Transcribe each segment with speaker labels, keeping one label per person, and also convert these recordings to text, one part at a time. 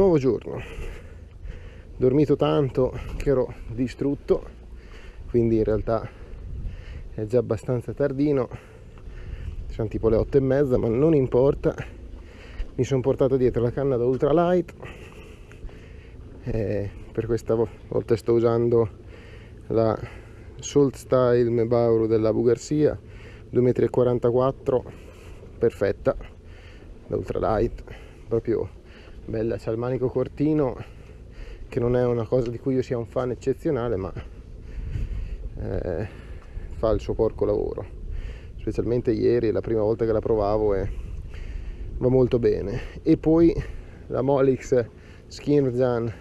Speaker 1: nuovo giorno. Dormito tanto che ero distrutto quindi in realtà è già abbastanza tardino. Sono tipo le otto e mezza ma non importa. Mi sono portato dietro la canna da ultralight. Per questa volta sto usando la Salt Style Mebauru della Bugarsia 2,44 m perfetta da ultralight proprio bella c'ha il manico cortino che non è una cosa di cui io sia un fan eccezionale ma eh, fa il suo porco lavoro. Specialmente ieri la prima volta che la provavo e va molto bene. E poi la Molix Skinrzan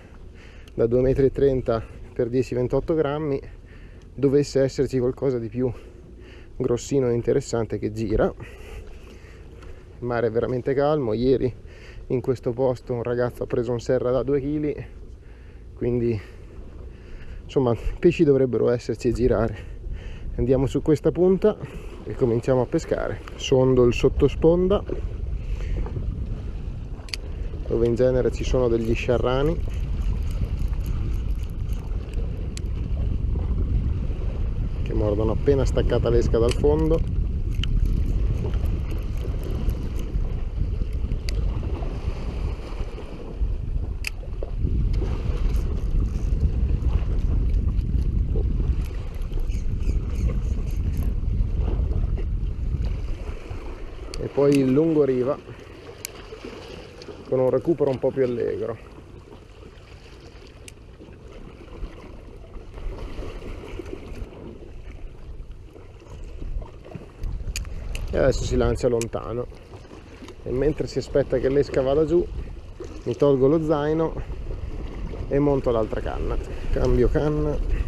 Speaker 1: da 2,30 m per 10-28 grammi dovesse esserci qualcosa di più grossino e interessante che gira. Il mare è veramente calmo. Ieri in questo posto un ragazzo ha preso un serra da 2 kg quindi insomma pesci dovrebbero esserci e girare. Andiamo su questa punta e cominciamo a pescare. Sondo il sottosponda dove in genere ci sono degli sciarrani. Che mordono appena staccata l'esca dal fondo poi il lungo riva con un recupero un po' più allegro. E adesso si lancia lontano. E mentre si aspetta che l'esca vada giù mi tolgo lo zaino e monto l'altra canna. Cambio canna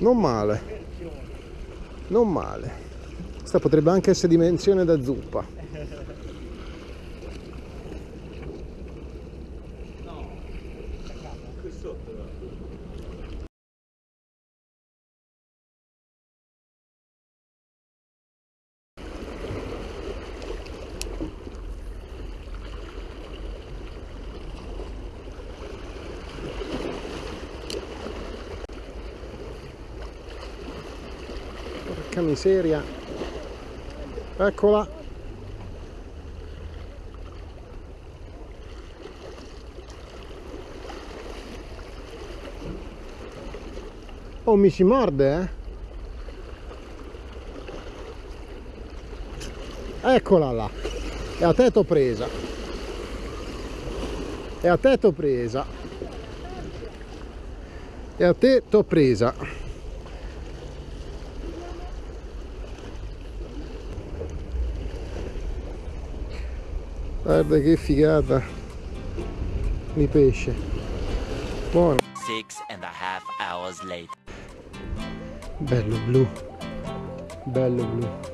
Speaker 1: Non male. Non male. Questa potrebbe anche essere dimensione da zuppa. Miseria. Eccola. Oh mi si morde eh. Eccola là. E a te t'ho presa. E a te t'ho presa. E a te t'ho presa guarda che figata. Di pesce. Buono.
Speaker 2: Six and a half hours later.
Speaker 1: bello blu. Bello blu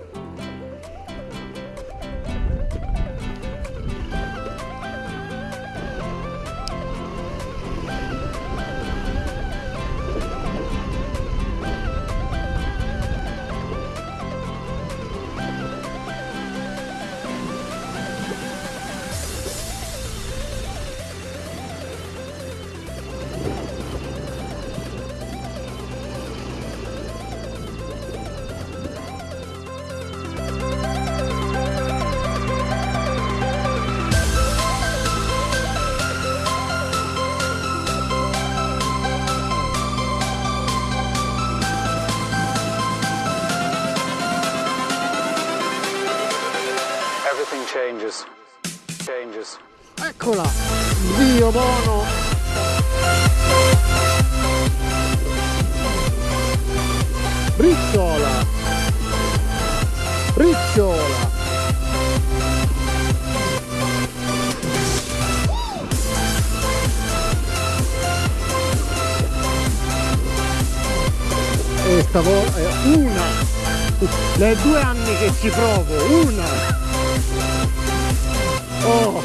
Speaker 3: changes. Changes.
Speaker 1: Eccola! Dio buono! Ricciola! Ricciola! e stavolta una da due anni che ci provo una oh.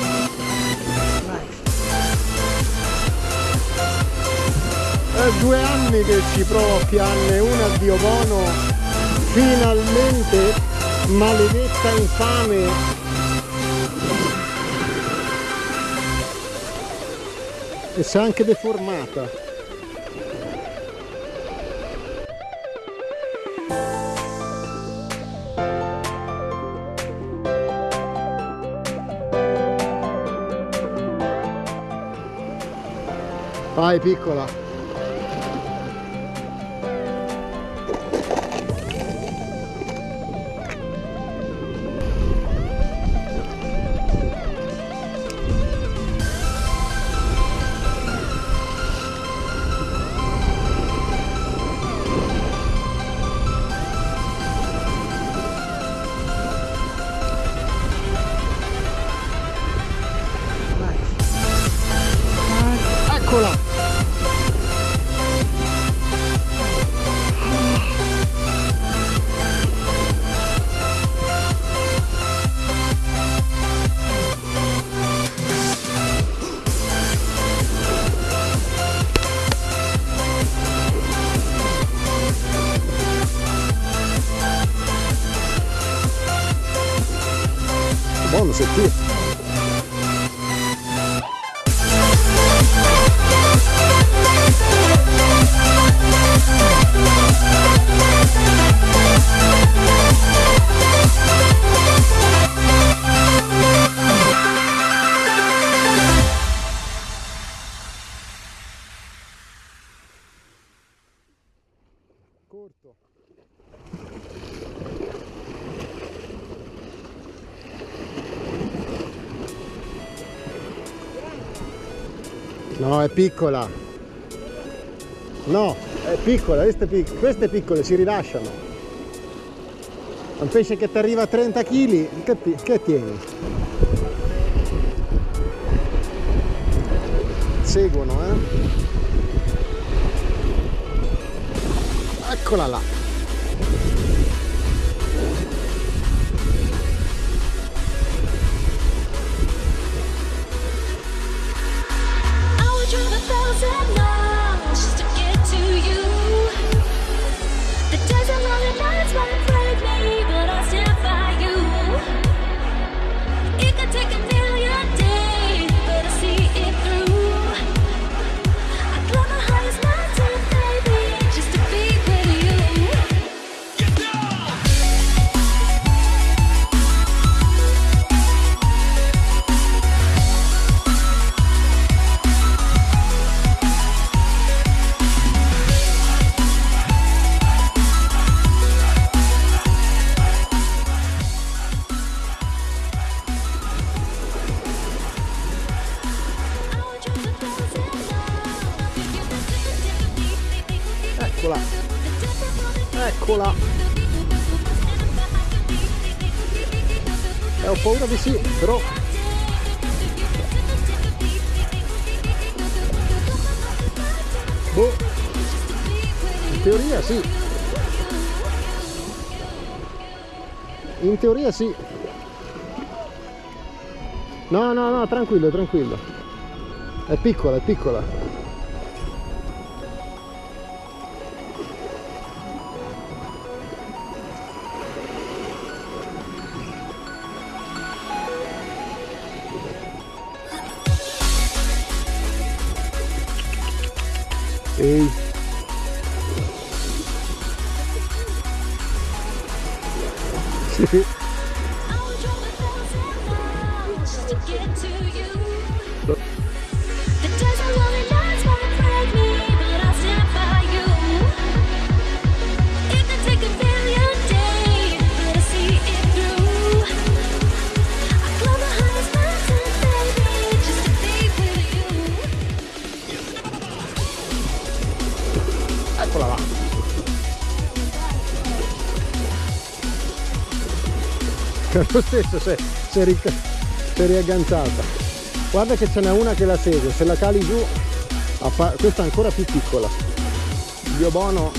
Speaker 1: È due anni che ci provo a pianne una dio bono finalmente maledetta infame. E si è anche deformata Vai piccola. No, è piccola. No, è piccola, queste, pic- queste piccole si rilasciano. Un pesce che ti arriva a 30 kg, che, che tieni? Seguono, eh? Eccola là. Eccola. Eccola. Eh, ho paura di sì, però boh, in teoria sì. In teoria sì. No, no, no, tranquillo, tranquillo. È piccola, è piccola. Ehi. Sì. che lo stesso si è, riagganciata guarda che ce n'è una che la segue se la cali giù questa è ancora più piccola. Dio biobono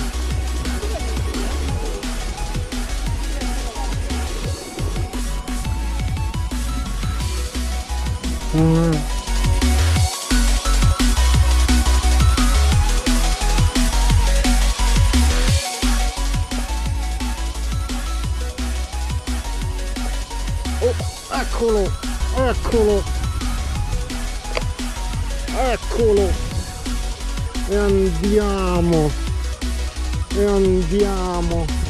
Speaker 1: mm. Andiamo, e andiamo.